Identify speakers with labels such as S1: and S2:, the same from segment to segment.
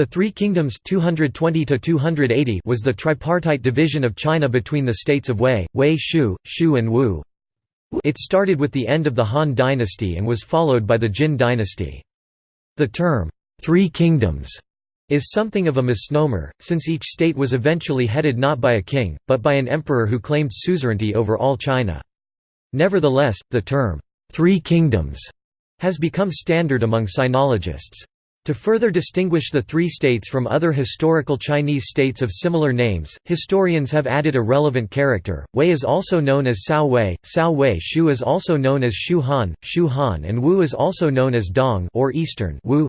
S1: The Three Kingdoms 220 was the tripartite division of China between the states of Wei, Wei Shu, Shu and Wu. It started with the end of the Han dynasty and was followed by the Jin dynasty. The term, Three Kingdoms, is something of a misnomer, since each state was eventually headed not by a king, but by an emperor who claimed suzerainty over all China. Nevertheless, the term, Three Kingdoms, has become standard among sinologists. To further distinguish the three states from other historical Chinese states of similar names, historians have added a relevant character. Wei is also known as Cao Wei, Cao Wei Shu is also known as Shu Han, Shu Han and Wu is also known as Dong or Eastern Wu.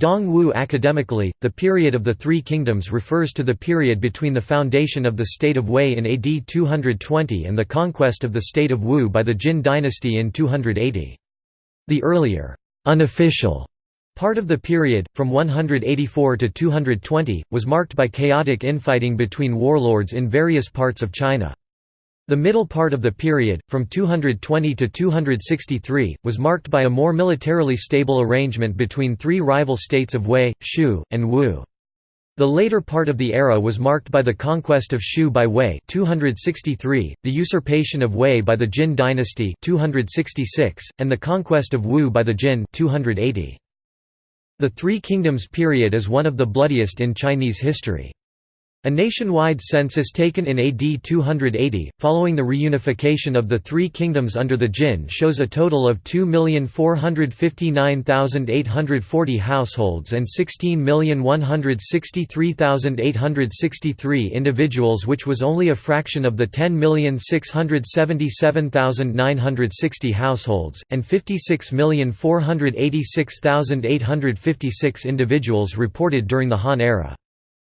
S1: Dong Wu academically, the period of the Three Kingdoms refers to the period between the foundation of the state of Wei in AD 220 and the conquest of the state of Wu by the Jin dynasty in 280. The earlier, unofficial Part of the period, from 184 to 220, was marked by chaotic infighting between warlords in various parts of China. The middle part of the period, from 220 to 263, was marked by a more militarily stable arrangement between three rival states of Wei, Shu, and Wu. The later part of the era was marked by the conquest of Shu by Wei 263, the usurpation of Wei by the Jin dynasty 266, and the conquest of Wu by the Jin 280. The Three Kingdoms period is one of the bloodiest in Chinese history. A nationwide census taken in AD 280, following the reunification of the three kingdoms under the Jin shows a total of 2,459,840 households and 16,163,863 individuals which was only a fraction of the 10,677,960 households, and 56,486,856 individuals reported during the Han era.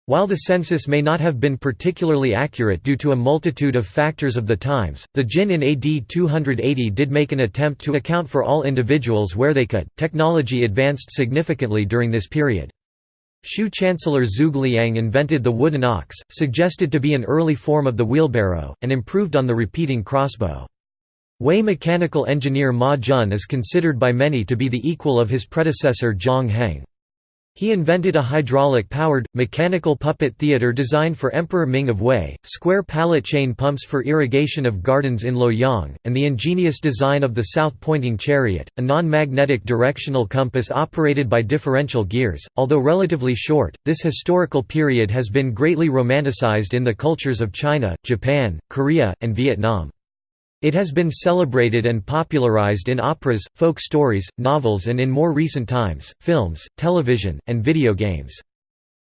S1: While the census may not have been particularly accurate due to a multitude of factors of the times, the Jin in AD 280 did make an attempt to account for all individuals where they could. Technology advanced significantly during this period. Shu Chancellor Zhuge invented the wooden ox, suggested to be an early form of the wheelbarrow, and improved on the repeating crossbow. Wei mechanical engineer Ma Jun is considered by many to be the equal of his predecessor Zhang Heng. He invented a hydraulic-powered, mechanical puppet theater designed for Emperor Ming of Wei, square pallet chain pumps for irrigation of gardens in Luoyang, and the ingenious design of the south-pointing chariot, a non-magnetic directional compass operated by differential gears. Although relatively short, this historical period has been greatly romanticized in the cultures of China, Japan, Korea, and Vietnam. It has been celebrated and popularized in operas, folk stories, novels and in more recent times, films, television, and video games.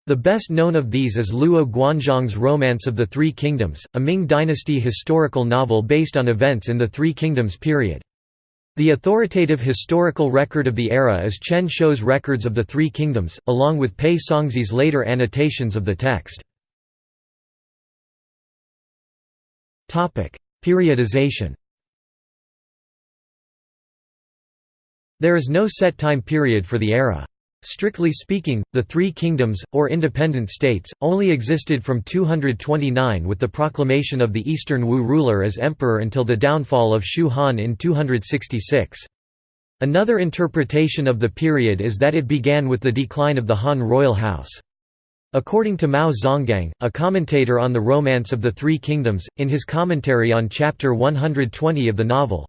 S1: The best known of these is Luo Guanzhong's Romance of the Three Kingdoms, a Ming dynasty historical novel based on events in the Three Kingdoms period. The authoritative historical record of the era is Chen Shou's Records of the Three Kingdoms, along with Pei Songzhi's later annotations of the text. Periodization There is no set time period for the era. Strictly speaking, the Three Kingdoms, or independent states, only existed from 229 with the proclamation of the Eastern Wu ruler as emperor until the downfall of Shu Han in 266. Another interpretation of the period is that it began with the decline of the Han royal house. According to Mao Zonggang, a commentator on the Romance of the Three Kingdoms, in his commentary on chapter 120 of the novel,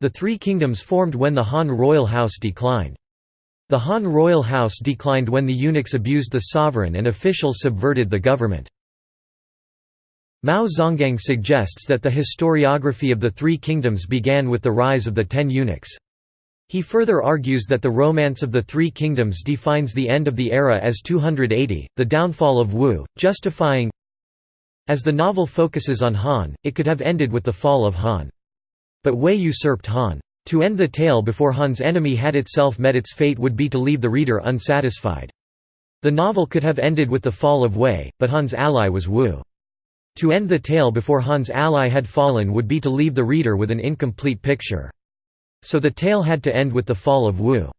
S1: the Three Kingdoms formed when the Han royal house declined. The Han royal house declined when the eunuchs abused the sovereign and officials subverted the government. Mao Zonggang suggests that the historiography of the Three Kingdoms began with the rise of the Ten Eunuchs. He further argues that the Romance of the Three Kingdoms defines the end of the era as 280, the downfall of Wu, justifying As the novel focuses on Han, it could have ended with the fall of Han. But Wei usurped Han. To end the tale before Han's enemy had itself met its fate would be to leave the reader unsatisfied. The novel could have ended with the fall of Wei, but Han's ally was Wu. To end the tale before Han's ally had fallen would be to leave the reader with an incomplete picture. So the tale had to end with the fall of Wu.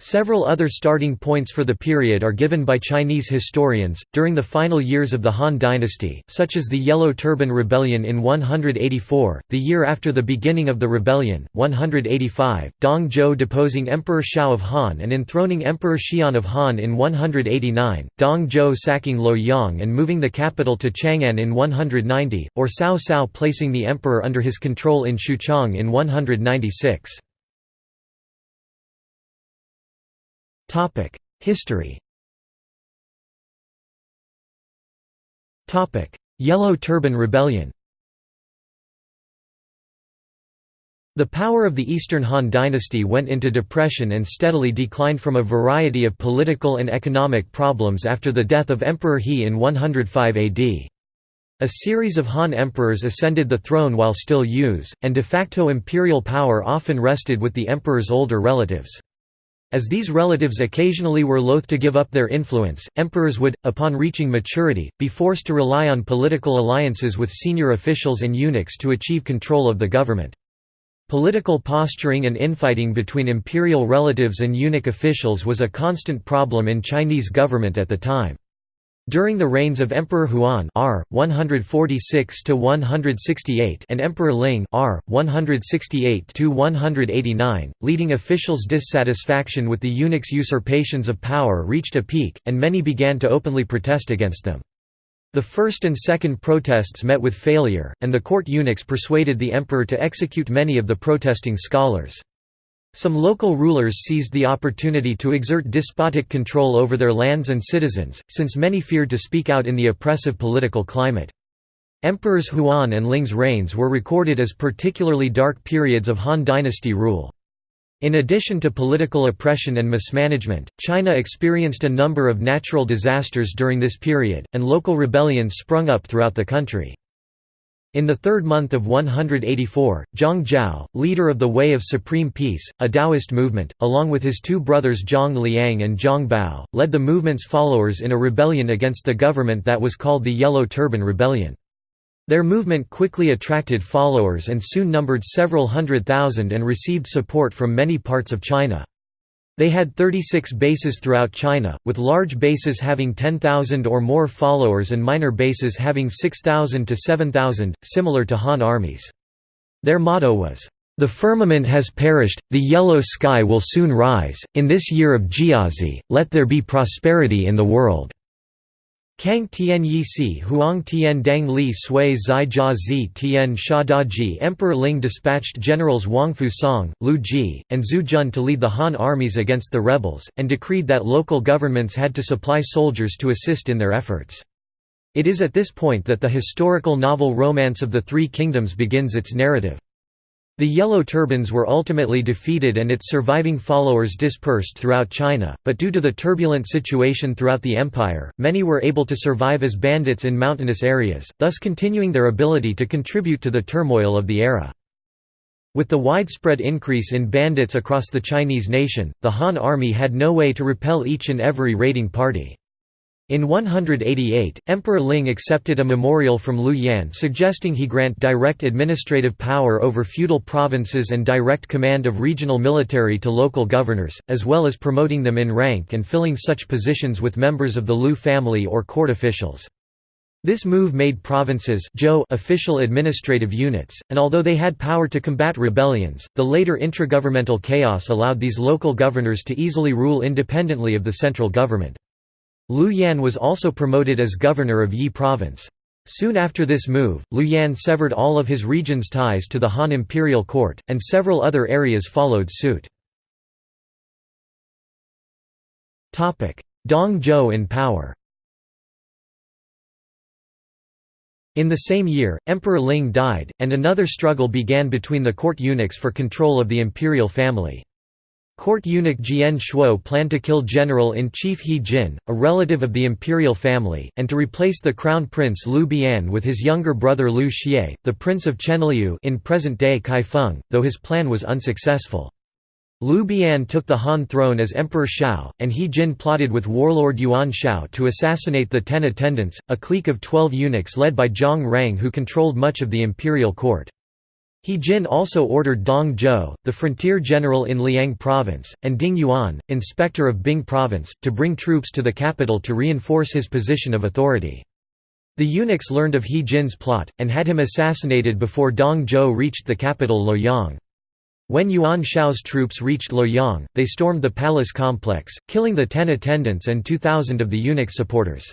S1: Several other starting points for the period are given by Chinese historians. During the final years of the Han dynasty, such as the Yellow Turban Rebellion in 184, the year after the beginning of the rebellion, 185, Dong Zhuo deposing Emperor Shao of Han and enthroning Emperor Xian of Han in 189, Dong Zhuo sacking Luoyang and moving the capital to Chang'an in 190, or Cao Cao placing the emperor under his control in Xuchang in 196. History Yellow Turban Rebellion The power of the Eastern Han dynasty went into depression and steadily declined from a variety of political and economic problems after the death of Emperor He in 105 AD. A series of Han emperors ascended the throne while still youths, and de facto imperial power often rested with the emperor's older relatives. As these relatives occasionally were loath to give up their influence, emperors would, upon reaching maturity, be forced to rely on political alliances with senior officials and eunuchs to achieve control of the government. Political posturing and infighting between imperial relatives and eunuch officials was a constant problem in Chinese government at the time. During the reigns of Emperor Huan R. 146 and Emperor Ling R. 168 leading officials' dissatisfaction with the eunuchs' usurpations of power reached a peak, and many began to openly protest against them. The first and second protests met with failure, and the court eunuchs persuaded the emperor to execute many of the protesting scholars. Some local rulers seized the opportunity to exert despotic control over their lands and citizens, since many feared to speak out in the oppressive political climate. Emperors Huan and Ling's reigns were recorded as particularly dark periods of Han dynasty rule. In addition to political oppression and mismanagement, China experienced a number of natural disasters during this period, and local rebellions sprung up throughout the country. In the third month of 184, Zhang Zhao, leader of the Way of Supreme Peace, a Taoist movement, along with his two brothers Zhang Liang and Zhang Bao, led the movement's followers in a rebellion against the government that was called the Yellow Turban Rebellion. Their movement quickly attracted followers and soon numbered several hundred thousand and received support from many parts of China. They had 36 bases throughout China, with large bases having 10,000 or more followers and minor bases having 6,000 to 7,000, similar to Han armies. Their motto was, "...the firmament has perished, the yellow sky will soon rise, in this year of Jiazi, let there be prosperity in the world." Kang Tian Yi Si Huang Tian Dang Li Sui Zai Jia Zi Tian Sha Da Ji Emperor Ling dispatched generals Wang Fusang, Lu Ji, and Zhu Jun to lead the Han armies against the rebels, and decreed that local governments had to supply soldiers to assist in their efforts. It is at this point that the historical novel Romance of the Three Kingdoms begins its narrative. The Yellow Turbans were ultimately defeated and its surviving followers dispersed throughout China, but due to the turbulent situation throughout the empire, many were able to survive as bandits in mountainous areas, thus continuing their ability to contribute to the turmoil of the era. With the widespread increase in bandits across the Chinese nation, the Han army had no way to repel each and every raiding party. In 188, Emperor Ling accepted a memorial from Liu Yan suggesting he grant direct administrative power over feudal provinces and direct command of regional military to local governors, as well as promoting them in rank and filling such positions with members of the Liu family or court officials. This move made provinces official administrative units, and although they had power to combat rebellions, the later intragovernmental chaos allowed these local governors to easily rule independently of the central government. Liu Yan was also promoted as governor of Yi province. Soon after this move, Liu Yan severed all of his region's ties to the Han imperial court, and several other areas followed suit. Dong Zhuo in power In the same year, Emperor Ling died, and another struggle began between the court eunuchs for control of the imperial family. Court eunuch Jian Shuo planned to kill General-in-Chief He Jin, a relative of the imperial family, and to replace the crown prince Liu Bian with his younger brother Liu Xie, the prince of Chenliu in present-day Kaifeng, though his plan was unsuccessful. Liu Bian took the Han throne as Emperor Shao, and He Jin plotted with warlord Yuan Shao to assassinate the Ten Attendants, a clique of twelve eunuchs led by Zhang Rang who controlled much of the imperial court. He Jin also ordered Dong Zhuo, the frontier general in Liang province, and Ding Yuan, inspector of Bing province, to bring troops to the capital to reinforce his position of authority. The eunuchs learned of He Jin's plot, and had him assassinated before Dong Zhuo reached the capital Luoyang. When Yuan Shao's troops reached Luoyang, they stormed the palace complex, killing the ten attendants and 2,000 of the eunuch supporters.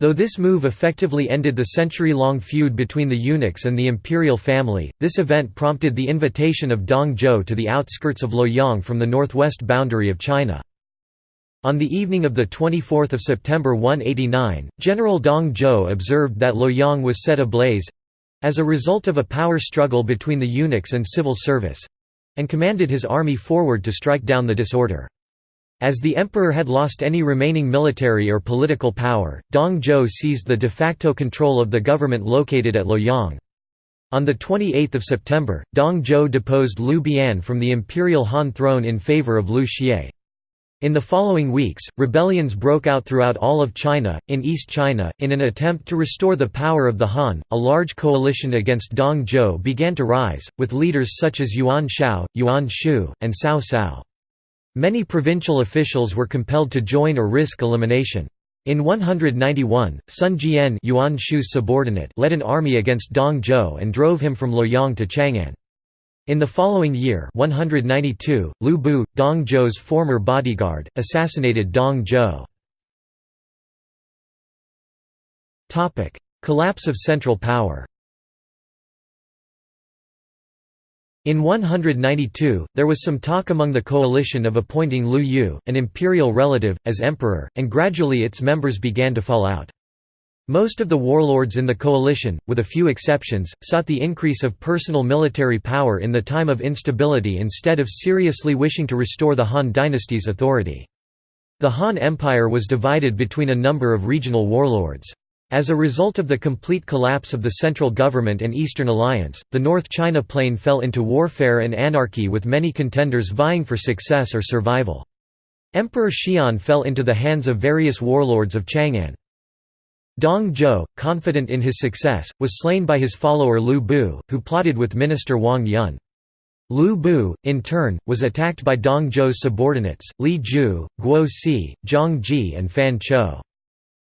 S1: Though this move effectively ended the century-long feud between the eunuchs and the imperial family, this event prompted the invitation of Dong Zhuo to the outskirts of Luoyang from the northwest boundary of China. On the evening of 24 September 189, General Dong Zhuo observed that Luoyang was set ablaze—as a result of a power struggle between the eunuchs and civil service—and commanded his army forward to strike down the disorder. As the emperor had lost any remaining military or political power, Dong Zhuo seized the de facto control of the government located at Luoyang. On 28 September, Dong Zhuo deposed Liu Bian from the imperial Han throne in favor of Liu Xie. In the following weeks, rebellions broke out throughout all of China. In East China, in an attempt to restore the power of the Han, a large coalition against Dong Zhuo began to rise, with leaders such as Yuan Shao, Yuan Shu, and Cao Cao. Many provincial officials were compelled to join or risk elimination. In 191, Sun Jian Yuan Shu's subordinate led an army against Dong Zhuo and drove him from Luoyang to Chang'an. In the following year 192, Lu Bu, Dong Zhuo's former bodyguard, assassinated Dong Zhuo. Collapse of central power In 192, there was some talk among the coalition of appointing Liu Yu, an imperial relative, as emperor, and gradually its members began to fall out. Most of the warlords in the coalition, with a few exceptions, sought the increase of personal military power in the time of instability instead of seriously wishing to restore the Han dynasty's authority. The Han Empire was divided between a number of regional warlords. As a result of the complete collapse of the central government and Eastern Alliance, the North China Plain fell into warfare and anarchy with many contenders vying for success or survival. Emperor Xian fell into the hands of various warlords of Chang'an. Dong Zhuo, confident in his success, was slain by his follower Lu Bu, who plotted with minister Wang Yun. Lu Bu, in turn, was attacked by Dong Zhuo's subordinates, Li Jue, Guo Si, Zhang Ji and Fan Chou.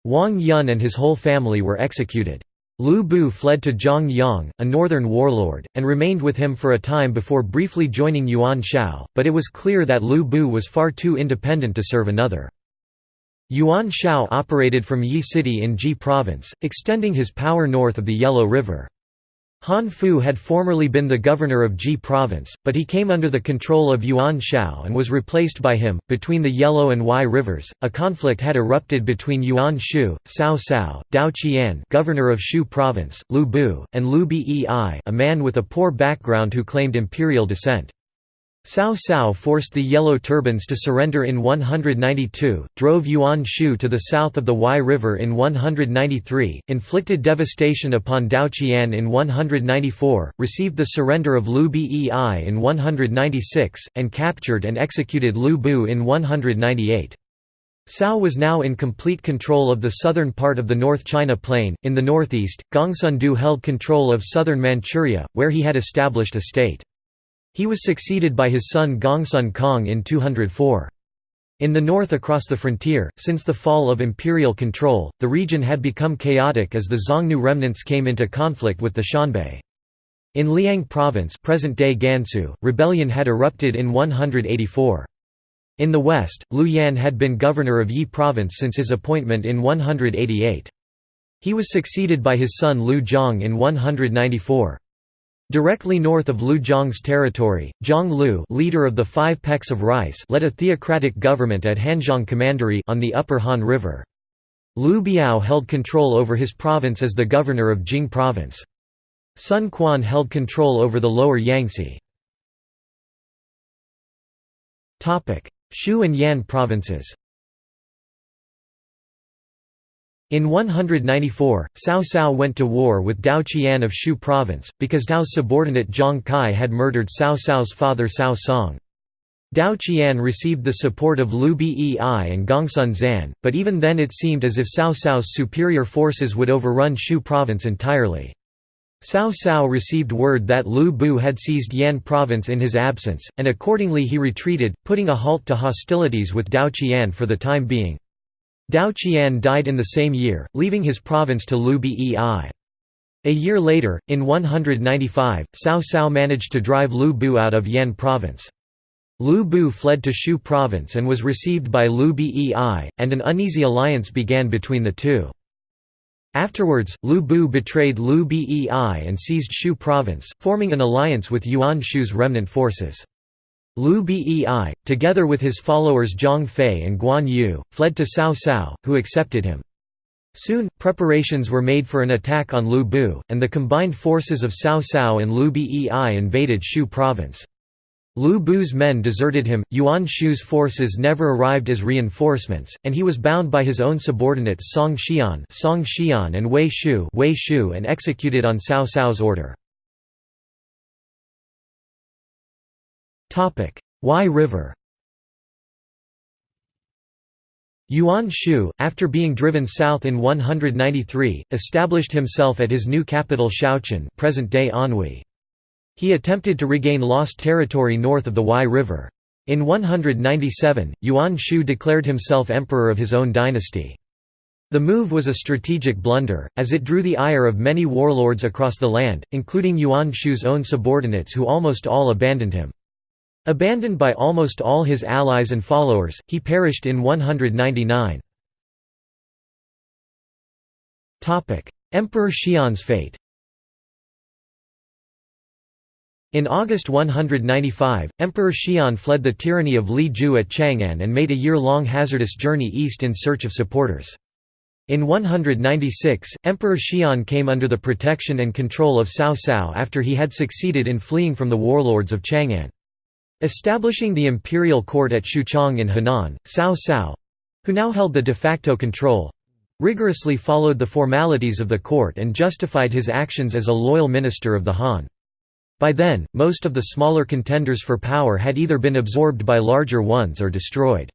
S1: Wang Yun and his whole family were executed. Lu Bu fled to Zhang Yang, a northern warlord, and remained with him for a time before briefly joining Yuan Shao, but it was clear that Lu Bu was far too independent to serve another. Yuan Shao operated from Ye City in Ji Province, extending his power north of the Yellow River. Han Fu had formerly been the governor of Ji province, but he came under the control of Yuan Shao and was replaced by him. Between the Yellow and Wei rivers, a conflict had erupted between Yuan Shu, Cao Cao, Tao Qian, governor of Xu province, Lu Bu, and Liu Bei, a man with a poor background who claimed imperial descent. Cao Cao forced the Yellow Turbans to surrender in 192, drove Yuan Shu to the south of the Wei River in 193, inflicted devastation upon Tao Qian in 194, received the surrender of Liu Bei in 196, and captured and executed Lu Bu in 198. Cao was now in complete control of the southern part of the North China Plain. In the northeast, Gongsun Du held control of southern Manchuria, where he had established a state. He was succeeded by his son Gongsun Kang in 204. In the north across the frontier, since the fall of imperial control, the region had become chaotic as the Xiongnu remnants came into conflict with the Xianbei. In Liang province present-day Gansu, rebellion had erupted in 184. In the west, Liu Yan had been governor of Yi province since his appointment in 188. He was succeeded by his son Liu Zhang in 194. Directly north of Liu Zhang's territory, Zhang Lu leader of the Five Pecks of Rice led a theocratic government at Hanzhong Commandery on the upper Han River. Liu Biao held control over his province as the governor of Jing province. Sun Quan held control over the lower Yangtze. Xu and Yan provinces in 194, Cao Cao went to war with Tao Qian of Xu province, because Tao's subordinate Zhang Kai had murdered Cao Cao's father Cao Song. Tao Qian received the support of Liu Bei and Gongsun Zan, but even then it seemed as if Cao Cao's superior forces would overrun Xu province entirely. Cao Cao received word that Lu Bu had seized Yan province in his absence, and accordingly he retreated, putting a halt to hostilities with Tao Qian for the time being. Tao Qian died in the same year, leaving his province to Liu Bei. A year later, in 195, Cao Cao managed to drive Lu Bu out of Yan province. Lu Bu fled to Xu province and was received by Liu Bei, and an uneasy alliance began between the two. Afterwards, Lu Bu betrayed Liu Bei and seized Xu province, forming an alliance with Yuan Shu's remnant forces. Liu Bei, together with his followers Zhang Fei and Guan Yu, fled to Cao Cao, who accepted him. Soon, preparations were made for an attack on Lu Bu, and the combined forces of Cao Cao and Liu Bei invaded Xu province. Lu Bu's men deserted him, Yuan Shu's forces never arrived as reinforcements, and he was bound by his own subordinates Song Xian, Song Xian and Wei Xu, Wei Xu and executed on Cao Cao's order. Huai River Yuan Shu, after being driven south in 193, established himself at his new capital Shouchun present-day Anhui. He attempted to regain lost territory north of the Huai River. In 197, Yuan Shu declared himself emperor of his own dynasty. The move was a strategic blunder, as it drew the ire of many warlords across the land, including Yuan Shu's own subordinates who almost all abandoned him. Abandoned by almost all his allies and followers, he perished in 199. Emperor Xian's fate In August 195, Emperor Xian fled the tyranny of Li Jue at Chang'an and made a year-long hazardous journey east in search of supporters. In 196, Emperor Xian came under the protection and control of Cao Cao after he had succeeded in fleeing from the warlords of Chang'an. Establishing the imperial court at Xuchang in Henan, Cao Cao—who now held the de facto control—rigorously followed the formalities of the court and justified his actions as a loyal minister of the Han. By then, most of the smaller contenders for power had either been absorbed by larger ones or destroyed.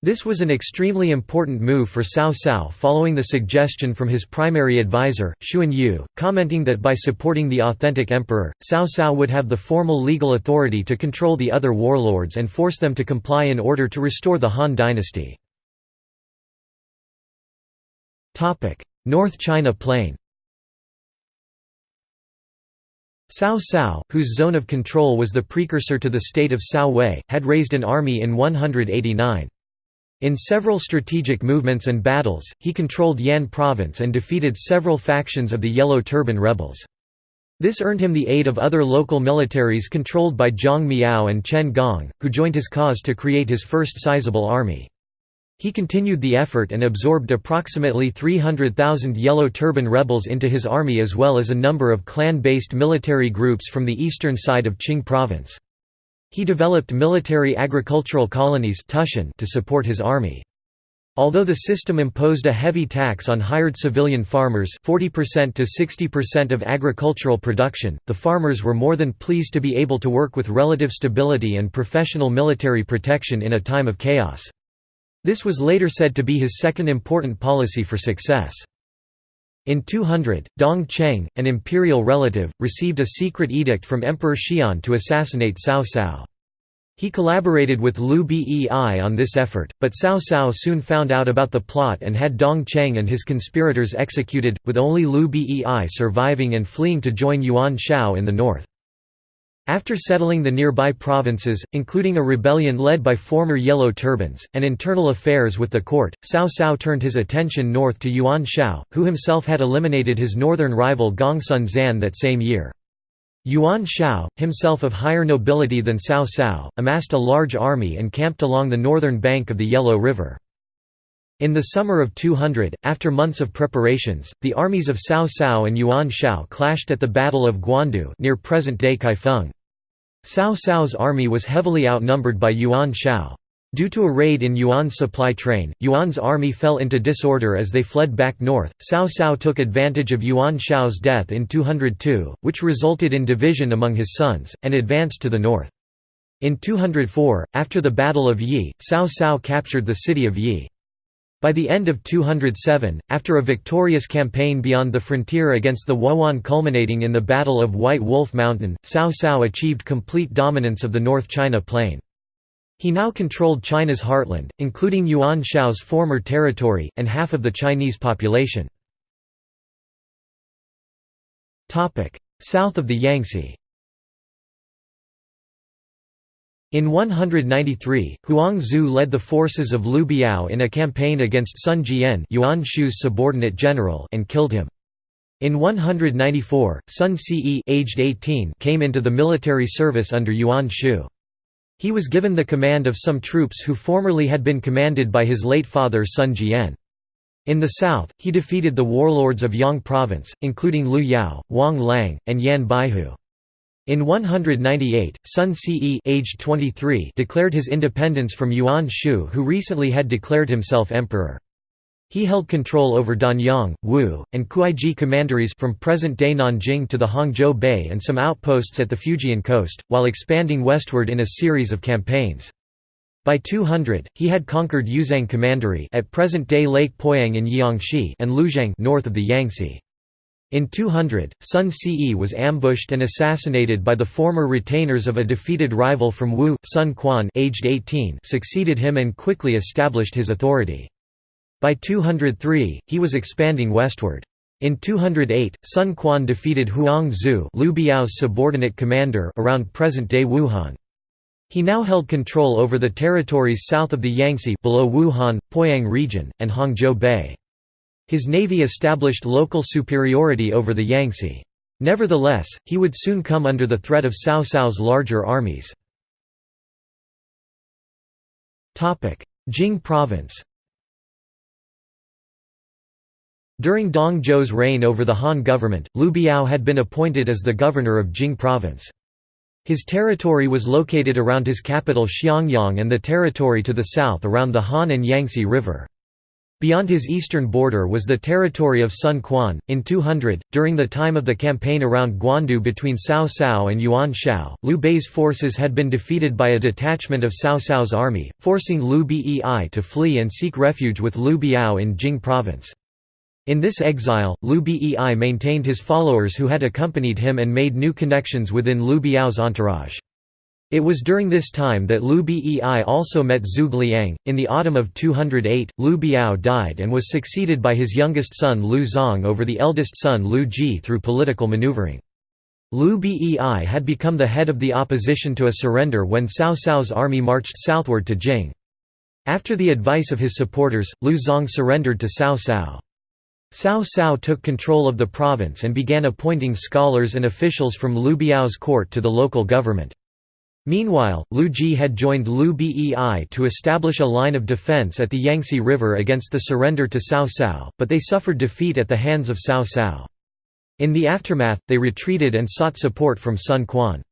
S1: This was an extremely important move for Cao Cao following the suggestion from his primary advisor, Xun Yu, commenting that by supporting the authentic emperor, Cao Cao would have the formal legal authority to control the other warlords and force them to comply in order to restore the Han dynasty. North China Plain Cao Cao, whose zone of control was the precursor to the state of Cao Wei, had raised an army in 189. In several strategic movements and battles, he controlled Yan province and defeated several factions of the Yellow Turban rebels. This earned him the aid of other local militaries controlled by Zhang Miao and Chen Gong, who joined his cause to create his first sizable army. He continued the effort and absorbed approximately 300,000 Yellow Turban rebels into his army as well as a number of clan-based military groups from the eastern side of Qing province. He developed military agricultural colonies to support his army. Although the system imposed a heavy tax on hired civilian farmers 40% to 60% of agricultural production, the farmers were more than pleased to be able to work with relative stability and professional military protection in a time of chaos. This was later said to be his second important policy for success. In 200, Dong Cheng, an imperial relative, received a secret edict from Emperor Xian to assassinate Cao Cao. He collaborated with Liu Bei on this effort, but Cao Cao soon found out about the plot and had Dong Cheng and his conspirators executed, with only Liu Bei surviving and fleeing to join Yuan Shao in the north. After settling the nearby provinces, including a rebellion led by former Yellow Turbans, and internal affairs with the court, Cao Cao turned his attention north to Yuan Shao, who himself had eliminated his northern rival Gongsun Zan that same year. Yuan Shao, himself of higher nobility than Cao Cao, amassed a large army and camped along the northern bank of the Yellow River. In the summer of 200, after months of preparations, the armies of Cao Cao and Yuan Shao clashed at the Battle of Guandu near present-day Kaifeng. Cao Cao's army was heavily outnumbered by Yuan Shao. Due to a raid in Yuan's supply train, Yuan's army fell into disorder as they fled back north. Cao Cao took advantage of Yuan Shao's death in 202, which resulted in division among his sons, and advanced to the north. In 204, after the Battle of Ye, Cao Cao captured the city of Ye. By the end of 207, after a victorious campaign beyond the frontier against the Wuhuan culminating in the Battle of White Wolf Mountain, Cao Cao achieved complete dominance of the North China Plain. He now controlled China's heartland, including Yuan Shao's former territory, and half of the Chinese population. South of the Yangtze in 193, Huang Zu led the forces of Liu Biao in a campaign against Sun Jian Yuan Shu's subordinate general and killed him. In 194, Sun Ce aged 18 came into the military service under Yuan Shu. He was given the command of some troops who formerly had been commanded by his late father Sun Jian. In the south, he defeated the warlords of Yang province, including Liu Yao, Wang Lang, and Yan Baihu. In 198, Sun Ce aged 23 declared his independence from Yuan Shu who recently had declared himself emperor. He held control over Danyang, Wu, and Kuaiji commanderies from present-day Nanjing to the Hangzhou Bay and some outposts at the Fujian coast, while expanding westward in a series of campaigns. By 200, he had conquered Yuzhang Commandery at present-day Lake Poyang in Jiangxi and Lujiang north of the Yangtze. In 200, Sun Ce was ambushed and assassinated by the former retainers of a defeated rival from Wu. Sun Quan aged 18 succeeded him and quickly established his authority. By 203, he was expanding westward. In 208, Sun Quan defeated Huang Zu Liu Biao's subordinate commander around present-day Wuhan. He now held control over the territories south of the Yangtze below Wuhan, Poyang region, and Hangzhou Bay. His navy established local superiority over the Yangtze. Nevertheless, he would soon come under the threat of Cao Cao's larger armies. Jing province During Dong Zhuo's reign over the Han government, Liu Biao had been appointed as the governor of Jing province. His territory was located around his capital Xiangyang and the territory to the south around the Han and Yangtze River. Beyond his eastern border was the territory of Sun Quan. In 200, during the time of the campaign around Guandu between Cao Cao and Yuan Shao, Liu Bei's forces had been defeated by a detachment of Cao Cao's army, forcing Liu Bei to flee and seek refuge with Liu Biao in Jing province. In this exile, Liu Bei maintained his followers who had accompanied him and made new connections within Liu Biao's entourage. It was during this time that Liu Bei also met Zhuge Liang. In the autumn of 208, Liu Biao died and was succeeded by his youngest son Liu Cong over the eldest son Liu Ji through political maneuvering. Liu Bei had become the head of the opposition to a surrender when Cao Cao's army marched southward to Jing. After the advice of his supporters, Liu Cong surrendered to Cao Cao. Cao Cao took control of the province and began appointing scholars and officials from Liu Biao's court to the local government. Meanwhile, Liu Ji had joined Liu Bei to establish a line of defense at the Yangtze River against the surrender to Cao Cao, but they suffered defeat at the hands of Cao Cao. In the aftermath, they retreated and sought support from Sun Quan.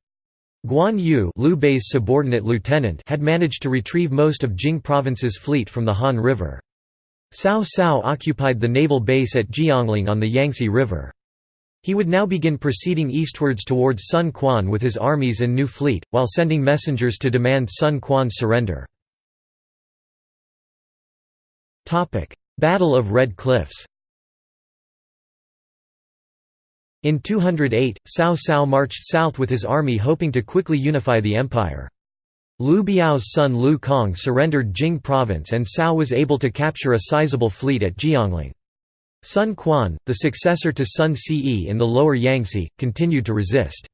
S1: Guan Yu Liu Bei's subordinate lieutenant had managed to retrieve most of Jing province's fleet from the Han River. Cao Cao occupied the naval base at Jiangling on the Yangtze River. He would now begin proceeding eastwards towards Sun Quan with his armies and new fleet, while sending messengers to demand Sun Quan's surrender. Battle of Red Cliffs In 208, Cao Cao marched south with his army hoping to quickly unify the empire. Liu Biao's son Liu Cong surrendered Jing province and Cao was able to capture a sizable fleet at Jiangling. Sun Quan, the successor to Sun Ce in the lower Yangtze, continued to resist.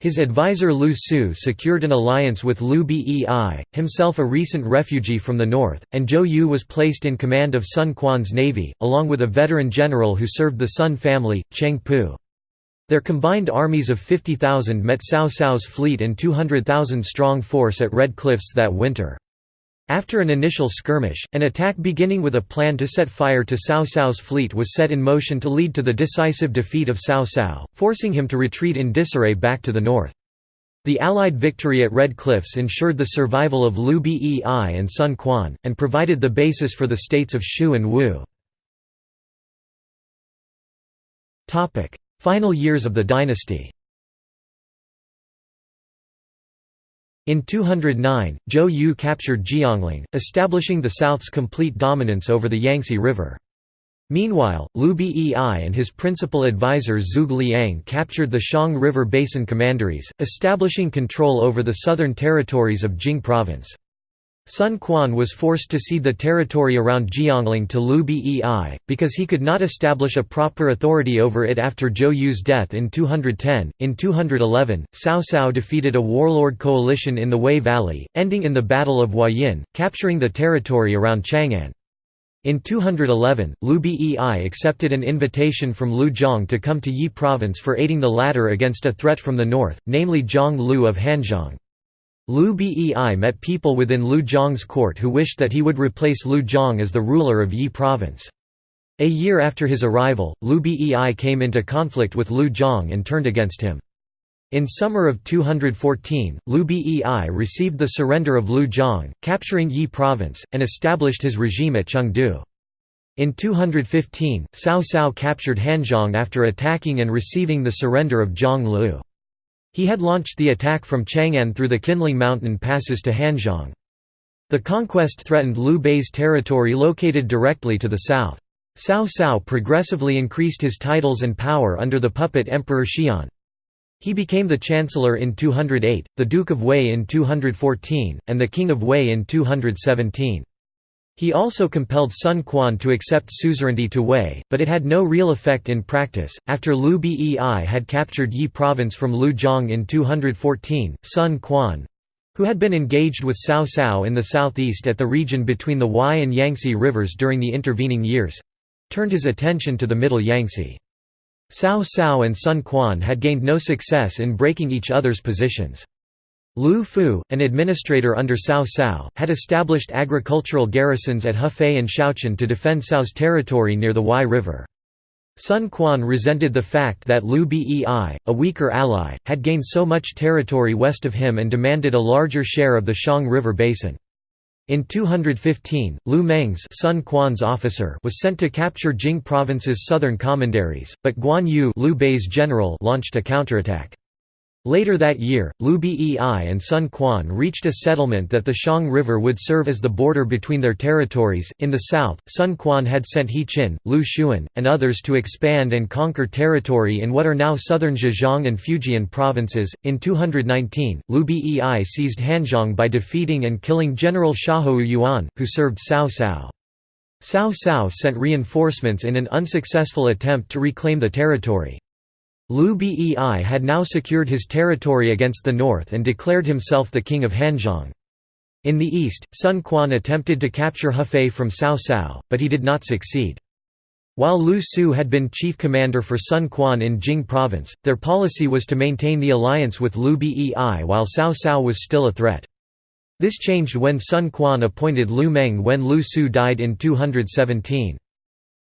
S1: His advisor Lu Su secured an alliance with Liu Bei, himself a recent refugee from the north, and Zhou Yu was placed in command of Sun Quan's navy, along with a veteran general who served the Sun family, Cheng Pu. Their combined armies of 50,000 met Cao Cao's fleet and 200,000 strong force at Red Cliffs that winter. After an initial skirmish, an attack beginning with a plan to set fire to Cao Cao's fleet was set in motion to lead to the decisive defeat of Cao Cao, forcing him to retreat in disarray back to the north. The Allied victory at Red Cliffs ensured the survival of Liu Bei and Sun Quan, and provided the basis for the states of Shu and Wu. Final years of the dynasty In 209, Zhou Yu captured Jiangling, establishing the South's complete dominance over the Yangtze River. Meanwhile, Liu Bei and his principal advisor Zhuge Liang captured the Xiang River Basin commanderies, establishing control over the southern territories of Jing Province. Sun Quan was forced to cede the territory around Jiangling to Liu Bei, because he could not establish a proper authority over it after Zhou Yu's death in 210. In 211, Cao Cao defeated a warlord coalition in the Wei Valley, ending in the Battle of Huayin, capturing the territory around Chang'an. In 211, Liu Bei accepted an invitation from Liu Zhang to come to Yi province for aiding the latter against a threat from the north, namely Zhang Lu of Hanzhong. Liu Bei met people within Liu Zhang's court who wished that he would replace Liu Zhang as the ruler of Yi province. A year after his arrival, Liu Bei came into conflict with Liu Zhang and turned against him. In summer of 214, Liu Bei received the surrender of Liu Zhang, capturing Yi province, and established his regime at Chengdu. In 215, Cao Cao captured Hanzhong after attacking and receiving the surrender of Zhang Lu. He had launched the attack from Chang'an through the Qinling mountain passes to Hanzhong. The conquest threatened Liu Bei's territory located directly to the south. Cao Cao progressively increased his titles and power under the puppet Emperor Xian. He became the chancellor in 208, the Duke of Wei in 214, and the King of Wei in 217. He also compelled Sun Quan to accept suzerainty to Wei, but it had no real effect in practice. After Liu Bei had captured Yi province from Liu Zhang in 214, Sun Quan who had been engaged with Cao Cao in the southeast at the region between the Huai and Yangtze rivers during the intervening years turned his attention to the middle Yangtze. Cao Cao and Sun Quan had gained no success in breaking each other's positions. Liu Fu, an administrator under Cao Cao, had established agricultural garrisons at Hefei and Shouchun to defend Cao's territory near the Huai River. Sun Quan resented the fact that Liu Bei, a weaker ally, had gained so much territory west of him and demanded a larger share of the Xiang River basin. In 215, Lu Meng's Sun Quan's officer was sent to capture Jing province's southern commanderies, but Guan Yu Liu Bei's general launched a counterattack. Later that year, Liu Bei and Sun Quan reached a settlement that the Xiang River would serve as the border between their territories. In the south, Sun Quan had sent He Qin, Lu Xun, and others to expand and conquer territory in what are now southern Zhejiang and Fujian provinces. In 219, Liu Bei seized Hanzhong by defeating and killing General Xiahou Yuan, who served Cao Cao. Cao Cao sent reinforcements in an unsuccessful attempt to reclaim the territory. Liu Bei had now secured his territory against the north and declared himself the king of Hanzhong. In the east, Sun Quan attempted to capture Hefei from Cao Cao, but he did not succeed. While Lu Su had been chief commander for Sun Quan in Jing province, their policy was to maintain the alliance with Liu Bei while Cao Cao was still a threat. This changed when Sun Quan appointed Lu Meng when Lu Su died in 217.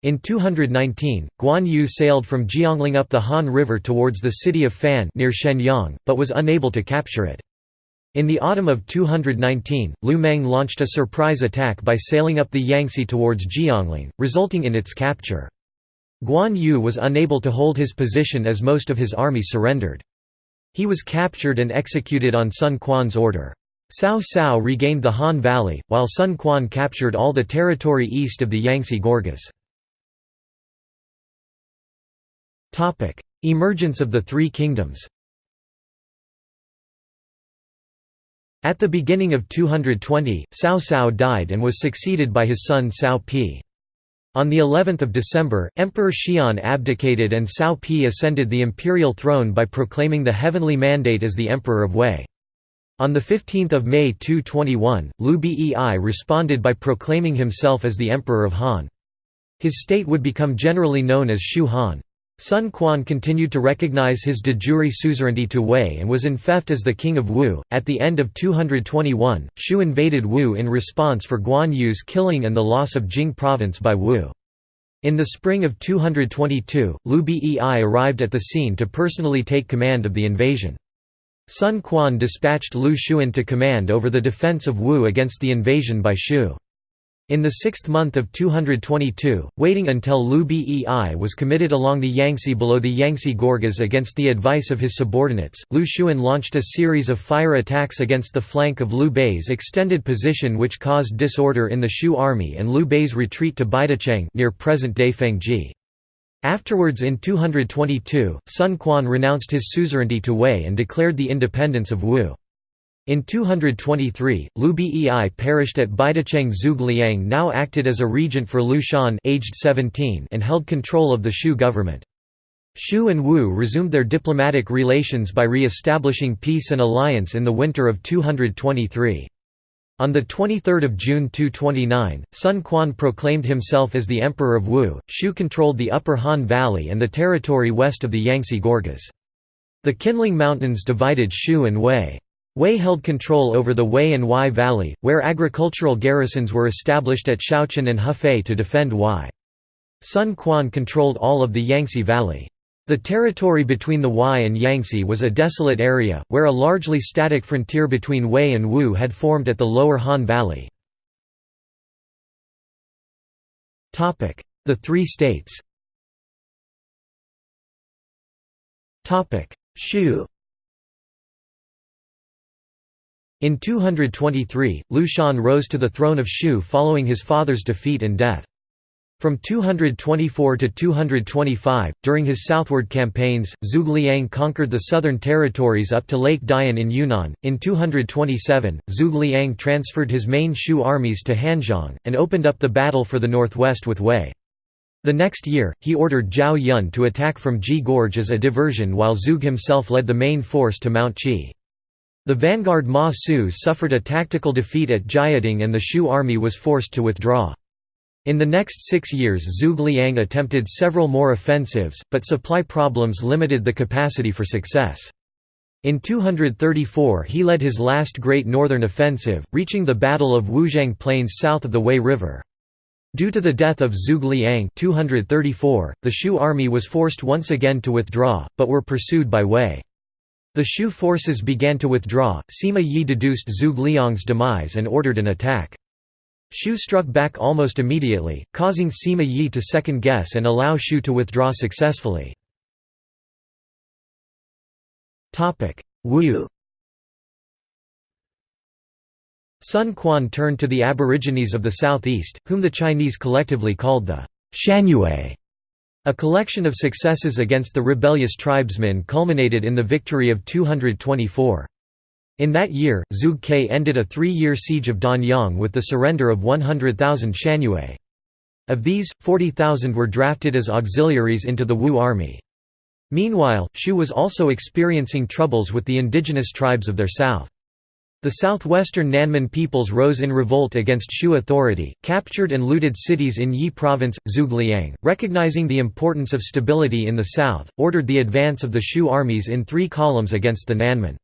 S1: In 219, Guan Yu sailed from Jiangling up the Han River towards the city of Fan near Shenyang, but was unable to capture it. In the autumn of 219, Lu Meng launched a surprise attack by sailing up the Yangtze towards Jiangling, resulting in its capture. Guan Yu was unable to hold his position as most of his army surrendered. He was captured and executed on Sun Quan's order. Cao Cao regained the Han Valley, while Sun Quan captured all the territory east of the Yangtze Gorges. Topic: Emergence of the Three Kingdoms. At the beginning of 220, Cao Cao died and was succeeded by his son Cao Pi. On the 11th of December, Emperor Xian abdicated and Cao Pi ascended the imperial throne by proclaiming the heavenly mandate as the Emperor of Wei. On 15 May 221, Liu Bei responded by proclaiming himself as the Emperor of Han. His state would become generally known as Shu Han. Sun Quan continued to recognize his de jure suzerainty to Wei and was in Feft as the king of Wu. At the end of 221, Shu invaded Wu in response for Guan Yu's killing and the loss of Jing province by Wu. In the spring of 222, Liu Bei arrived at the scene to personally take command of the invasion. Sun Quan dispatched Lu Xun to command over the defense of Wu against the invasion by Shu. In the sixth month of 222, waiting until Liu Bei was committed along the Yangtze below the Yangtze Gorges against the advice of his subordinates, Lu Xun launched a series of fire attacks against the flank of Liu Bei's extended position which caused disorder in the Shu army and Liu Bei's retreat to Baidicheng near present-day Fengjie. Afterwards in 222, Sun Quan renounced his suzerainty to Wei and declared the independence of Wu. In 223, Liu Bei perished at Baidicheng Zhuge Liang now acted as a regent for Liu Shan aged 17 and held control of the Shu government. Shu and Wu resumed their diplomatic relations by re-establishing peace and alliance in the winter of 223. On 23 June 229, Sun Quan proclaimed himself as the Emperor of Wu. Shu controlled the upper Han Valley and the territory west of the Yangtze Gorges. The Qinling Mountains divided Shu and Wei. Wei held control over the Wei and Huai Valley, where agricultural garrisons were established at Shouchun and Hefei to defend Huai. Sun Quan controlled all of the Yangtze Valley. The territory between the Huai and Yangtze was a desolate area, where a largely static frontier between Wei and Wu had formed at the lower Han Valley. The Three States Shu In 223, Liu Shan rose to the throne of Shu following his father's defeat and death. From 224 to 225, during his southward campaigns, Zhuge Liang conquered the southern territories up to Lake Dian in Yunnan. In 227, Zhuge Liang transferred his main Shu armies to Hanzhong, and opened up the battle for the northwest with Wei. The next year, he ordered Zhao Yun to attack from Ji Gorge as a diversion while Zhuge himself led the main force to Mount Qi. The vanguard Ma Su suffered a tactical defeat at Jiating and the Shu army was forced to withdraw. In the next six years Zhuge Liang attempted several more offensives, but supply problems limited the capacity for success. In 234 he led his last great northern offensive, reaching the Battle of Wuzhang Plains south of the Wei River. Due to the death of Zhuge Liang 234, the Shu army was forced once again to withdraw, but were pursued by Wei. The Shu forces began to withdraw, Sima Yi deduced Zhuge Liang's demise and ordered an attack. Shu struck back almost immediately, causing Sima Yi to second-guess and allow Shu to withdraw successfully. Wu Sun Quan turned to the aborigines of the southeast, whom the Chinese collectively called the Shanyue. A collection of successes against the rebellious tribesmen culminated in the victory of 224. In that year, Zhuge Ke ended a three-year siege of Danyang with the surrender of 100,000 Shanyue. Of these, 40,000 were drafted as auxiliaries into the Wu army. Meanwhile, Shu was also experiencing troubles with the indigenous tribes of their south. The southwestern Nanman peoples rose in revolt against Shu authority, captured and looted cities in Yi province. Zhuge Liang, recognizing the importance of stability in the south, ordered the advance of the Shu armies in three columns against the Nanman.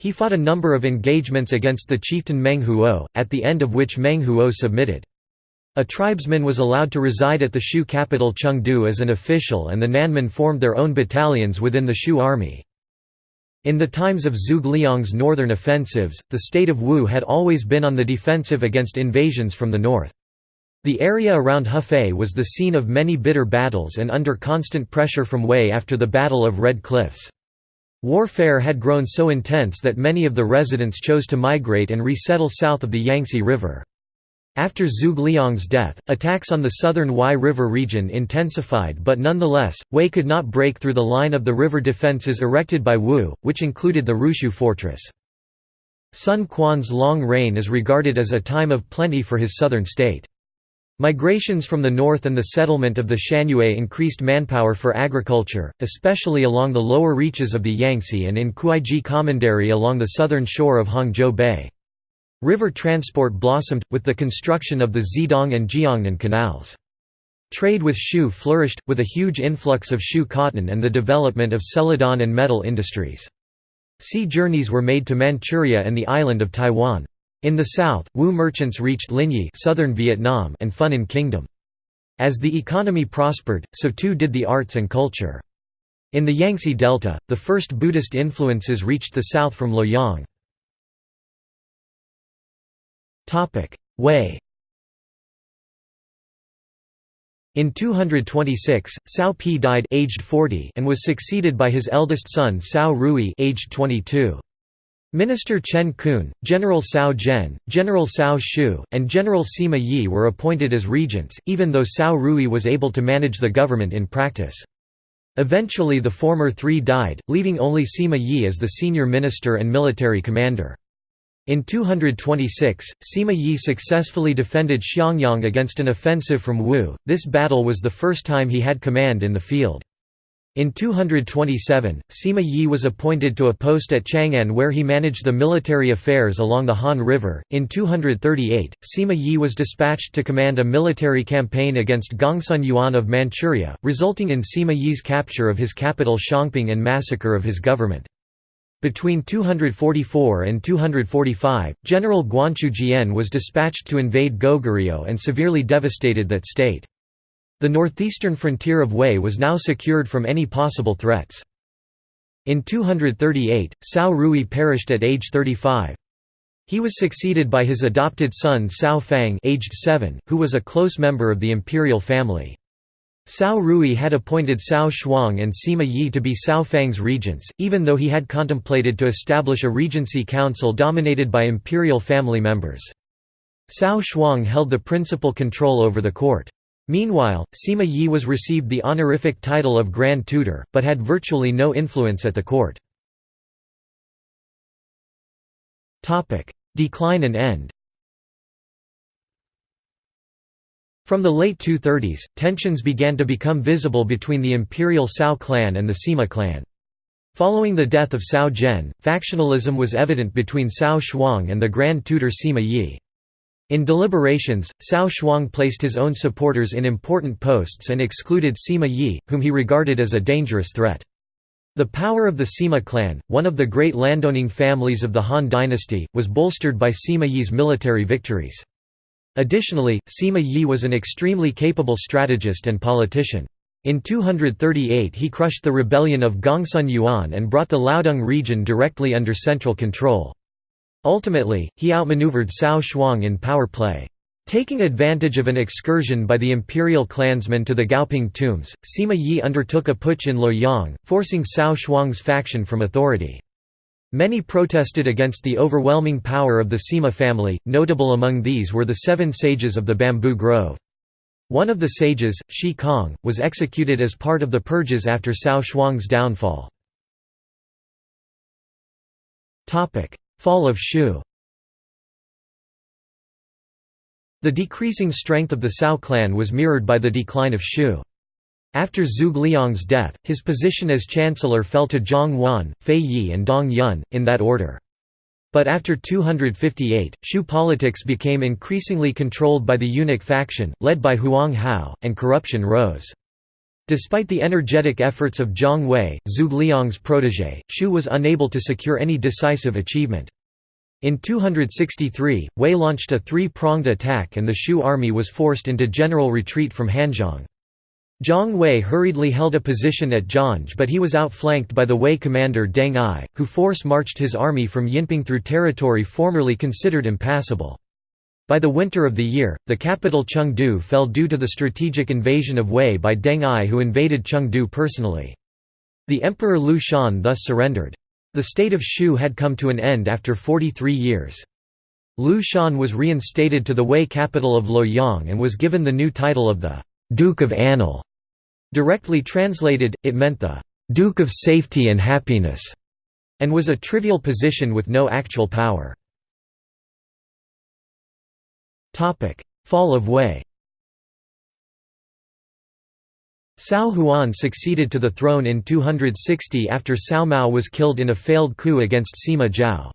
S1: He fought a number of engagements against the chieftain Meng Huo, at the end of which Meng Huo submitted. A tribesman was allowed to reside at the Shu capital Chengdu as an official and the Nanman formed their own battalions within the Shu army. In the times of Zhuge Liang's northern offensives, the state of Wu had always been on the defensive against invasions from the north. The area around Hefei was the scene of many bitter battles and under constant pressure from Wei after the Battle of Red Cliffs. Warfare had grown so intense that many of the residents chose to migrate and resettle south of the Yangtze River. After Zhuge Liang's death, attacks on the southern Huai River region intensified but nonetheless, Wei could not break through the line of the river defences erected by Wu, which included the Ruxu fortress. Sun Quan's long reign is regarded as a time of plenty for his southern state. Migrations from the north and the settlement of the Shanyue increased manpower for agriculture, especially along the lower reaches of the Yangtze and in Kuaiji Commandery along the southern shore of Hangzhou Bay. River transport blossomed, with the construction of the Zhedong and Jiangnan canals. Trade with Shu flourished, with a huge influx of Shu cotton and the development of celadon and metal industries. Sea journeys were made to Manchuria and the island of Taiwan. In the south, Wu merchants reached Linyi southern Vietnam and Funan Kingdom. As the economy prospered, so too did the arts and culture. In the Yangtze Delta, the first Buddhist influences reached the south from Luoyang. Wei In 226, Cao Pi died aged 40 and was succeeded by his eldest son Cao Rui aged 22. Minister Chen Qun, General Cao Zhen, General Cao Xiu, and General Sima Yi were appointed as regents, even though Cao Rui was able to manage the government in practice. Eventually the former three died, leaving only Sima Yi as the senior minister and military commander. In 226, Sima Yi successfully defended Xiangyang against an offensive from Wu, this battle was the first time he had command in the field. In 227, Sima Yi was appointed to a post at Chang'an where he managed the military affairs along the Han River. In 238, Sima Yi was dispatched to command a military campaign against Gongsun Yuan of Manchuria, resulting in Sima Yi's capture of his capital Xiangping and massacre of his government. Between 244 and 245, General Guanqiu Jian was dispatched to invade Goguryeo and severely devastated that state. The northeastern frontier of Wei was now secured from any possible threats. In 238, Cao Rui perished at age 35. He was succeeded by his adopted son Cao Fang aged 7, who was a close member of the imperial family. Cao Rui had appointed Cao Shuang and Sima Yi to be Cao Fang's regents, even though he had contemplated to establish a regency council dominated by imperial family members. Cao Shuang held the principal control over the court. Meanwhile, Sima Yi was received the honorific title of Grand Tutor, but had virtually no influence at the court. Decline and end From the late 230s, tensions began to become visible between the imperial Cao clan and the Sima clan. Following the death of Cao Zhen, factionalism was evident between Cao Shuang and the Grand Tutor Sima Yi. In deliberations, Cao Shuang placed his own supporters in important posts and excluded Sima Yi, whom he regarded as a dangerous threat. The power of the Sima clan, one of the great landowning families of the Han dynasty, was bolstered by Sima Yi's military victories. Additionally, Sima Yi was an extremely capable strategist and politician. In 238 he crushed the rebellion of Gongsun Yuan and brought the Liaodong region directly under central control. Ultimately, he outmaneuvered Cao Shuang in power play. Taking advantage of an excursion by the imperial clansmen to the Gaoping tombs, Sima Yi undertook a putsch in Luoyang, forcing Cao Shuang's faction from authority. Many protested against the overwhelming power of the Sima family, notable among these were the seven sages of the bamboo grove. One of the sages, Xi Kang, was executed as part of the purges after Cao Shuang's downfall. Fall of Shu The decreasing strength of the Cao clan was mirrored by the decline of Shu. After Zhuge Liang's death, his position as chancellor fell to Jiang Wan, Fei Yi and Dong Yun, in that order. But after 258, Shu politics became increasingly controlled by the eunuch faction, led by Huang Hao, and corruption rose. Despite the energetic efforts of Jiang Wei, Zhuge Liang's protégé, Shu was unable to secure any decisive achievement. In 263, Wei launched a three-pronged attack and the Shu army was forced into general retreat from Hanzhong. Jiang Wei hurriedly held a position at Jiange but he was outflanked by the Wei commander Deng Ai, who force marched his army from Yinping through territory formerly considered impassable. By the winter of the year, the capital Chengdu fell due to the strategic invasion of Wei by Deng Ai who invaded Chengdu personally. The Emperor Liu Shan thus surrendered. The state of Shu had come to an end after 43 years. Liu Shan was reinstated to the Wei capital of Luoyang and was given the new title of the «Duke of Anle». Directly translated, it meant the «Duke of Safety and Happiness» and was a trivial position with no actual power. Fall of Wei Cao Huan succeeded to the throne in 260 after Cao Mao was killed in a failed coup against Sima Zhao.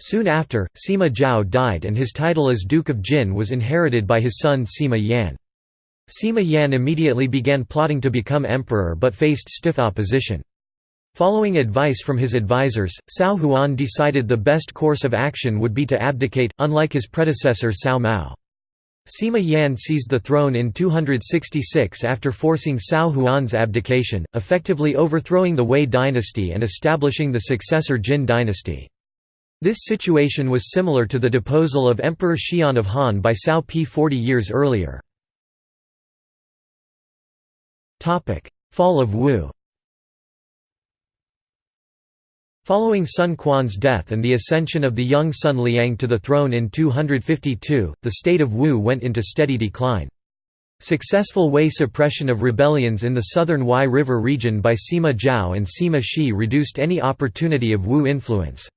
S1: Soon after, Sima Zhao died and his title as Duke of Jin was inherited by his son Sima Yan. Sima Yan immediately began plotting to become emperor but faced stiff opposition. Following advice from his advisors, Cao Huan decided the best course of action would be to abdicate, unlike his predecessor Cao Mao. Sima Yan seized the throne in 266 after forcing Cao Huan's abdication, effectively overthrowing the Wei dynasty and establishing the successor Jin dynasty. This situation was similar to the deposal of Emperor Xian of Han by Cao Pi 40 years earlier. Fall of Wu Following Sun Quan's death and the ascension of the young Sun Liang to the throne in 252, the state of Wu went into steady decline. Successful Wei suppression of rebellions in the southern Huai River region by Sima Zhao and Sima Shi reduced any opportunity of Wu influence.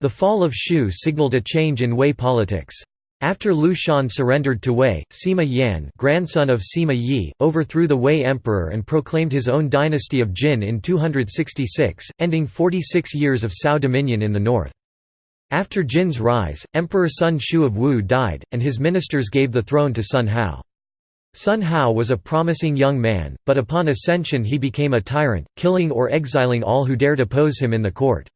S1: The fall of Shu signaled a change in Wei politics. After Liu Shan surrendered to Wei, Sima Yan grandson of Sima Yi, overthrew the Wei emperor and proclaimed his own dynasty of Jin in 266, ending 46 years of Cao dominion in the north. After Jin's rise, Emperor Sun Xiu of Wu died, and his ministers gave the throne to Sun Hao. Sun Hao was a promising young man, but upon ascension he became a tyrant, killing or exiling all who dared oppose him in the court.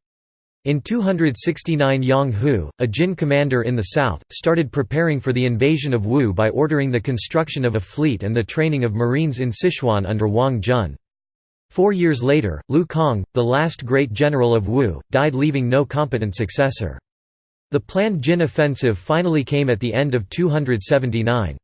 S1: In 269 Yang Hu, a Jin commander in the south, started preparing for the invasion of Wu by ordering the construction of a fleet and the training of marines in Sichuan under Wang Jun. Four years later, Lu Kang, the last great general of Wu, died leaving no competent successor. The planned Jin offensive finally came at the end of 279.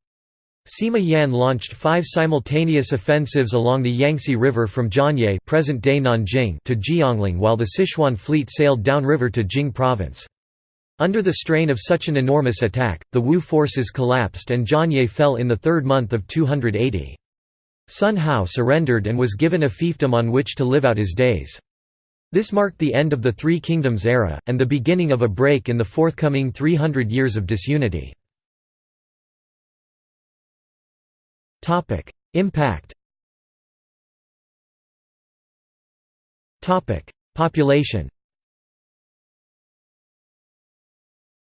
S1: Sima Yan launched five simultaneous offensives along the Yangtze River from Jianye present-day Nanjing to Jiangling while the Sichuan fleet sailed downriver to Jing province. Under the strain of such an enormous attack, the Wu forces collapsed and Jianye fell in the third month of 280. Sun Hao surrendered and was given a fiefdom on which to live out his days. This marked the end of the Three Kingdoms era, and the beginning of a break in the forthcoming 300 years of disunity. Topic: Impact. Topic: Population.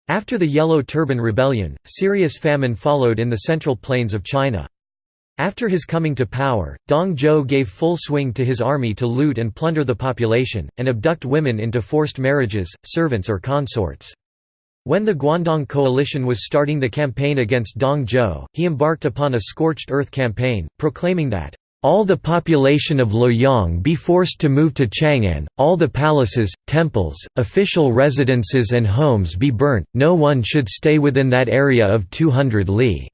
S1: After the Yellow Turban Rebellion, serious famine followed in the central plains of China. After his coming to power, Dong Zhuo gave full swing to his army to loot and plunder the population, and abduct women into forced marriages, servants or consorts. When the Guandong coalition was starting the campaign against Dong Zhuo, he embarked upon a scorched earth campaign, proclaiming that, "...all the population of Luoyang be forced to move to Chang'an, all the palaces, temples, official residences and homes be burnt, no one should stay within that area of 200 li."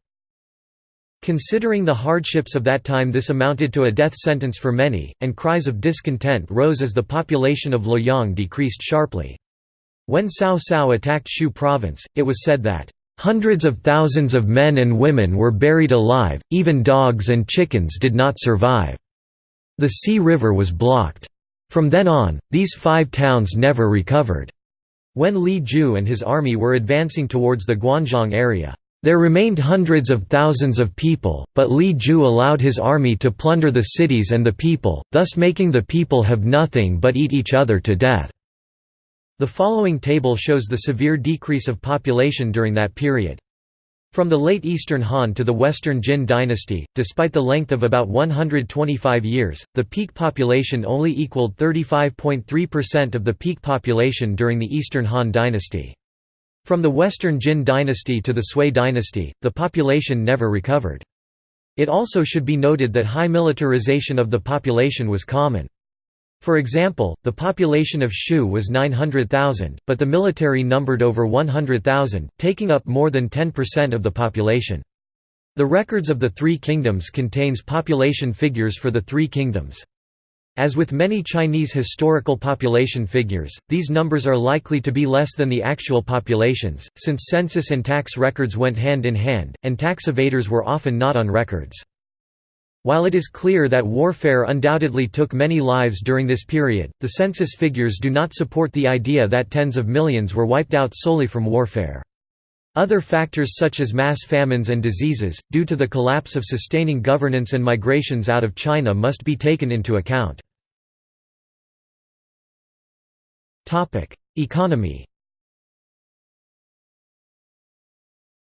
S1: Considering the hardships of that time this amounted to a death sentence for many, and cries of discontent rose as the population of Luoyang decreased sharply. When Cao Cao attacked Xu province, it was said that, "...hundreds of thousands of men and women were buried alive, even dogs and chickens did not survive. The Si River was blocked. From then on, these five towns never recovered." When Li Jue and his army were advancing towards the Guanzhong area, there remained hundreds of thousands of people, but Li Jue allowed his army to plunder the cities and the people, thus making the people have nothing but eat each other to death. The following table shows the severe decrease of population during that period. From the late Eastern Han to the Western Jin dynasty, despite the length of about 125 years, the peak population only equaled 35.3% of the peak population during the Eastern Han dynasty. From the Western Jin dynasty to the Sui dynasty, the population never recovered. It also should be noted that high militarization of the population was common. For example, the population of Shu was 900,000, but the military numbered over 100,000, taking up more than 10% of the population. The records of the Three Kingdoms contains population figures for the Three Kingdoms. As with many Chinese historical population figures, these numbers are likely to be less than the actual populations, since census and tax records went hand in hand, and tax evaders were often not on records. While it is clear that warfare undoubtedly took many lives during this period, the census figures do not support the idea that tens of millions were wiped out solely from warfare. Other factors such as mass famines and diseases, due to the collapse of sustaining governance and migrations out of China must be taken into account. Economy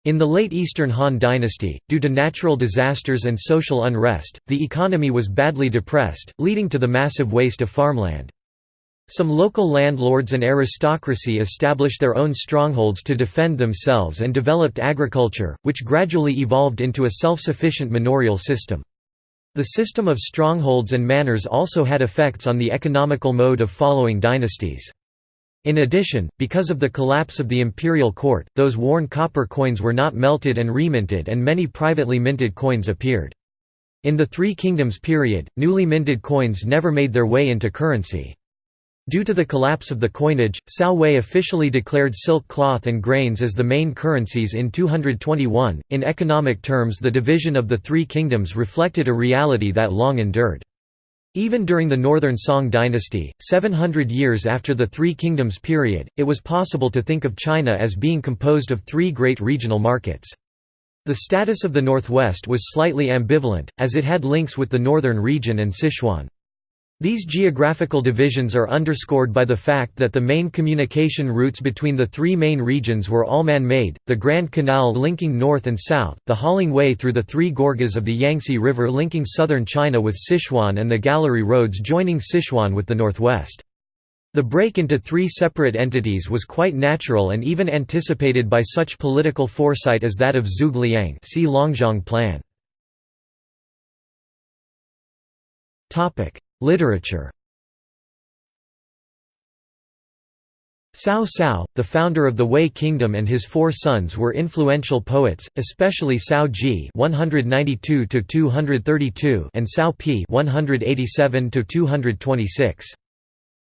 S1: In the late Eastern Han dynasty, due to natural disasters and social unrest, the economy was badly depressed, leading to the massive waste of farmland. Some local landlords and aristocracy established their own strongholds to defend themselves and developed agriculture, which gradually evolved into a self-sufficient manorial system. The system of strongholds and manors also had effects on the economical mode of following dynasties. In addition, because of the collapse of the imperial court, those worn copper coins were not melted and reminted and many privately minted coins appeared. In the Three Kingdoms period, newly minted coins never made their way into currency. Due to the collapse of the coinage, Cao Wei officially declared silk cloth and grains as the main currencies in 221. In economic terms, the division of the Three Kingdoms reflected a reality that long endured. Even during the Northern Song dynasty, 700 years after the Three Kingdoms period, it was possible to think of China as being composed of three great regional markets. The status of the Northwest was slightly ambivalent, as it had links with the northern region and Sichuan. These geographical divisions are underscored by the fact that the main communication routes between the three main regions were all man-made, the Grand Canal linking north and south, the hauling way through the three gorges of the Yangtze River linking southern China with Sichuan and the gallery roads joining Sichuan with the northwest. The break into three separate entities was quite natural and even anticipated by such political foresight as that of Zhuge Liang see Longzhong Plan. Literature Cao Cao, the founder of the Wei Kingdom and his four sons were influential poets, especially Cao Ji (192–232) and Cao Pi (187–226).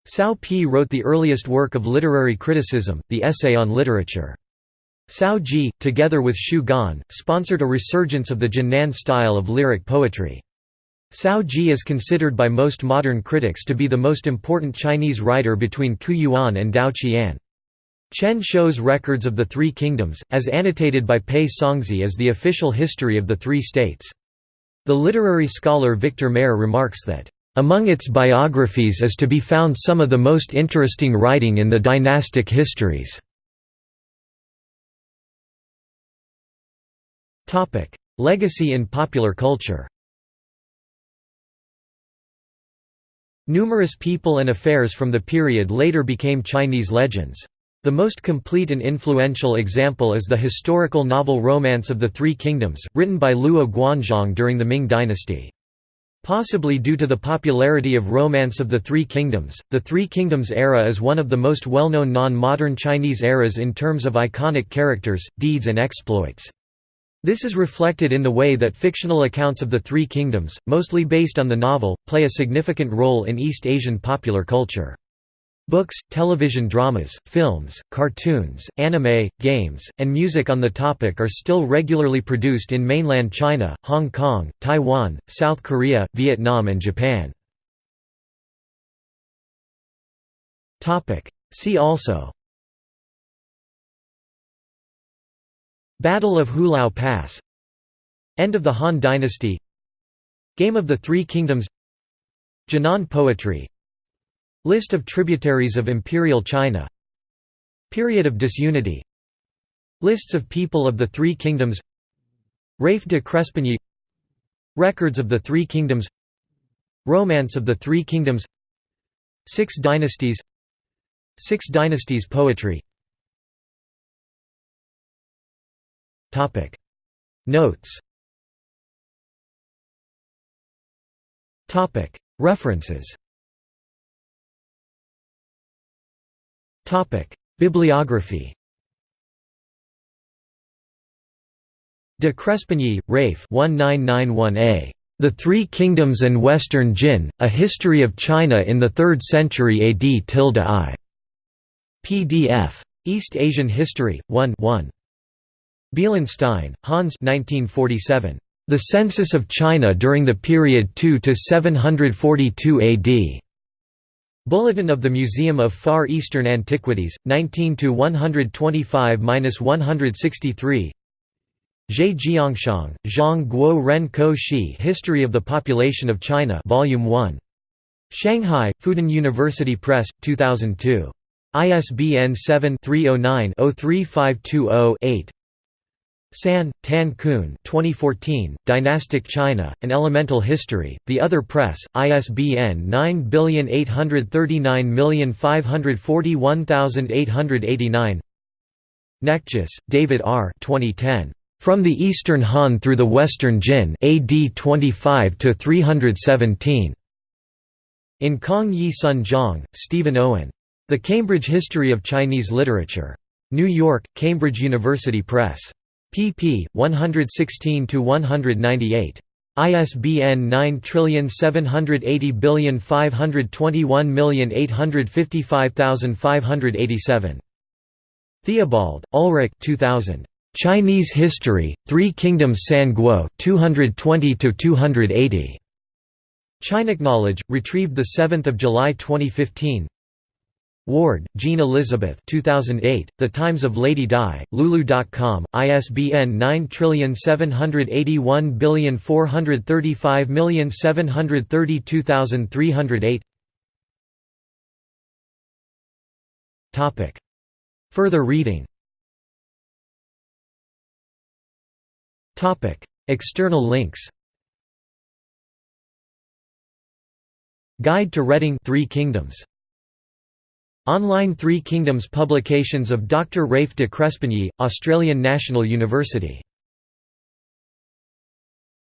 S1: Cao Pi wrote the earliest work of literary criticism, the Essay on Literature. Cao Ji, together with Xu Gan, sponsored a resurgence of the Jian'an style of lyric poetry. Cao Ji is considered by most modern critics to be the most important Chinese writer between Qu Yuan and Tao Qian. Chen Shou's records of the Three Kingdoms, as annotated by Pei Songzhi as the official history of the three states. The literary scholar Victor Mair remarks that among its biographies is to be found some of the most interesting writing in the dynastic histories. Legacy in popular culture Numerous people and affairs from the period later became Chinese legends. The most complete and influential example is the historical novel Romance of the Three Kingdoms, written by Luo Guanzhong during the Ming dynasty. Possibly due to the popularity of Romance of the Three Kingdoms, the Three Kingdoms era is one of the most well-known non-modern Chinese eras in terms of iconic characters, deeds and exploits. This is reflected in the way that fictional accounts of the Three Kingdoms, mostly based on the novel, play a significant role in East Asian popular culture. Books, television dramas, films, cartoons, anime, games, and music on the topic are still regularly produced in mainland China, Hong Kong, Taiwan, South Korea, Vietnam and Japan. See also Battle of Hulao Pass. End of the Han Dynasty. Game of the Three Kingdoms. Jian'an poetry. List of tributaries of Imperial China. Period of disunity. Lists of people of the Three Kingdoms. Rafe de Crespigny. Records of the Three Kingdoms. Romance of the Three Kingdoms. Six Dynasties. Six Dynasties poetry Notes Topic References Topic Bibliography De Crespigny, Rafe 1991a. The Three Kingdoms and Western Jin, A History of China in the Third Century AD I. PDF. East Asian History, 1 1. Bielenstein, Hans 1947. The Census of China during the period 2 to 742 AD. Bulletin of the Museum of Far Eastern Antiquities, 19 to 125-163. Zhe Jiangshang, Zhang Guo Ren Ko Shi History of the Population of China Volume 1. Shanghai, Fudan University Press, 2002. ISBN 7-309-03520-8 San, Tan Kun 2014, Dynastic China, An Elemental History, The Other Press, ISBN 97839541889 Nekjis, David R. 2010. From the Eastern Han Through the Western Jin AD 25 to 317. In Kong Yi Sun Zhang, Stephen Owen. The Cambridge History of Chinese Literature. New York, Cambridge University Press pp. 116–198. ISBN 9780521855587. Theobald, Ulrich 2000. Chinese History, Three Kingdoms San Guo 220–280. Knowledge, retrieved 7 July 2015 Ward, Jean Elizabeth 2008, The Times of Lady Di, Lulu.com, ISBN 9781435732308 Further reading. External links. Guide to Reading Three Kingdoms Online Three Kingdoms publications of Dr. Rafe de Crespigny, Australian National University